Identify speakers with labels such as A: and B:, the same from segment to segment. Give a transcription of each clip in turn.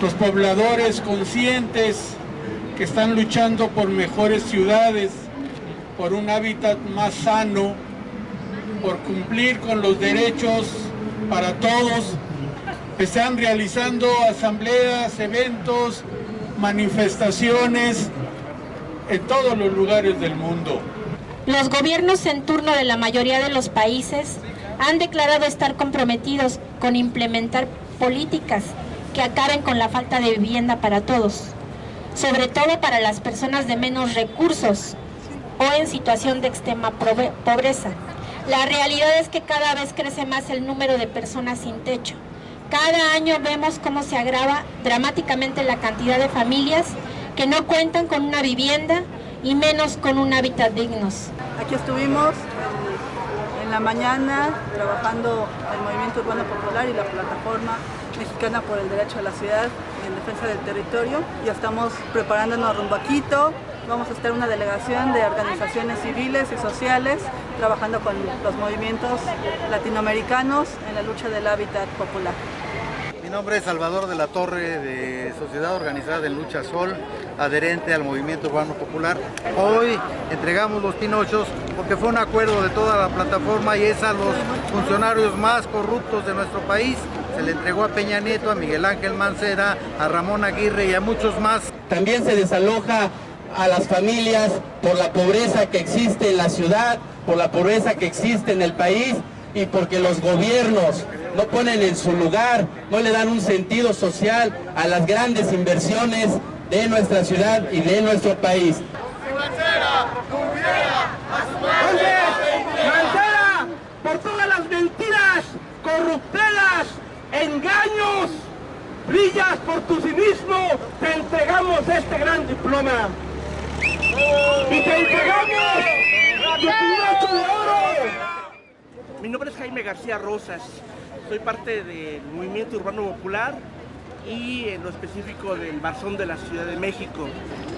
A: los pobladores conscientes que están luchando por mejores ciudades, por un hábitat más sano, por cumplir con los derechos para todos, están realizando asambleas, eventos, manifestaciones en todos los lugares del mundo.
B: Los gobiernos en turno de la mayoría de los países han declarado estar comprometidos con implementar políticas que acaben con la falta de vivienda para todos, sobre todo para las personas de menos recursos o en situación de extrema pobreza. La realidad es que cada vez crece más el número de personas sin techo. Cada año vemos cómo se agrava dramáticamente la cantidad de familias que no cuentan con una vivienda y menos con un hábitat dignos.
C: Aquí estuvimos en la mañana trabajando el Movimiento Urbano Popular y la plataforma Mexicana por el Derecho a la Ciudad en defensa del territorio. Ya estamos preparándonos rumbo a Quito. Vamos a estar una delegación de organizaciones civiles y sociales trabajando con los movimientos latinoamericanos en la lucha del hábitat popular.
D: Mi nombre es Salvador de la Torre de Sociedad Organizada de Lucha Sol, adherente al Movimiento Urbano Popular. Hoy entregamos los pinochos porque fue un acuerdo de toda la plataforma y es a los funcionarios más corruptos de nuestro país. Se le entregó a Peña Nieto, a Miguel Ángel Mancera, a Ramón Aguirre y a muchos más.
E: También se desaloja a las familias por la pobreza que existe en la ciudad, por la pobreza que existe en el país y porque los gobiernos no ponen en su lugar, no le dan un sentido social a las grandes inversiones de nuestra ciudad y de nuestro país.
F: Mancera, por todas las mentiras, corruptelas, engaños, brillas por tu cinismo, te entregamos este gran diploma. Y te entregamos tu.
G: Mi nombre es Jaime García Rosas, soy parte del Movimiento Urbano Popular y en lo específico del Barzón de la Ciudad de México.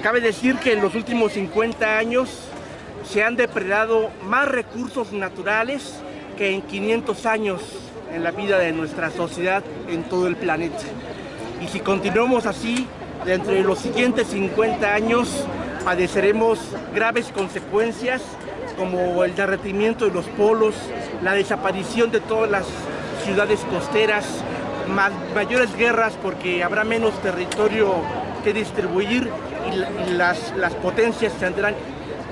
G: Cabe decir que en los últimos 50 años se han depredado más recursos naturales que en 500 años en la vida de nuestra sociedad en todo el planeta. Y si continuamos así, dentro de los siguientes 50 años padeceremos graves consecuencias como el derretimiento de los polos, la desaparición de todas las ciudades costeras, mayores guerras porque habrá menos territorio que distribuir y, las, las, potencias tendrán,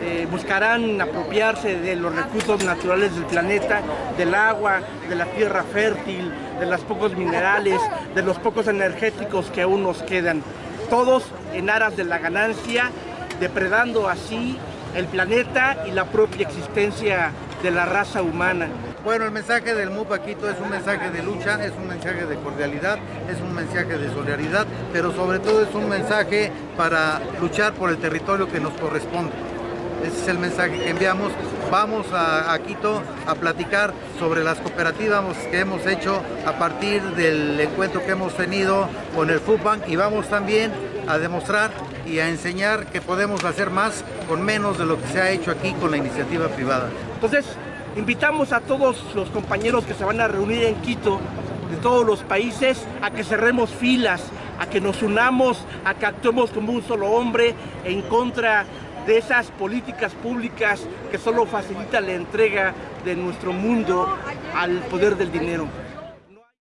G: eh, buscarán apropiarse de los recursos naturales del planeta, del agua, de la tierra fértil, de los pocos minerales, de los pocos energéticos que aún nos quedan. Todos en aras de la ganancia, depredando así el planeta y la propia existencia de la raza humana.
D: Bueno, el mensaje del MUP Paquito es un mensaje de lucha, es un mensaje de cordialidad, es un mensaje de solidaridad, pero sobre todo es un mensaje para luchar por el territorio que nos corresponde. Ese es el mensaje que enviamos. Vamos a, Quito a platicar sobre las cooperativas que hemos hecho a partir del encuentro que hemos tenido con el FUPAN y vamos también a demostrar y a enseñar que podemos hacer más con menos de lo que se ha hecho aquí con la iniciativa privada.
G: Entonces, invitamos a todos los compañeros que se van a reunir en Quito, de todos los países, a que cerremos filas, a que nos unamos, a que actuemos como un solo hombre en contra de esas políticas públicas que solo facilitan la entrega de nuestro mundo al poder del dinero.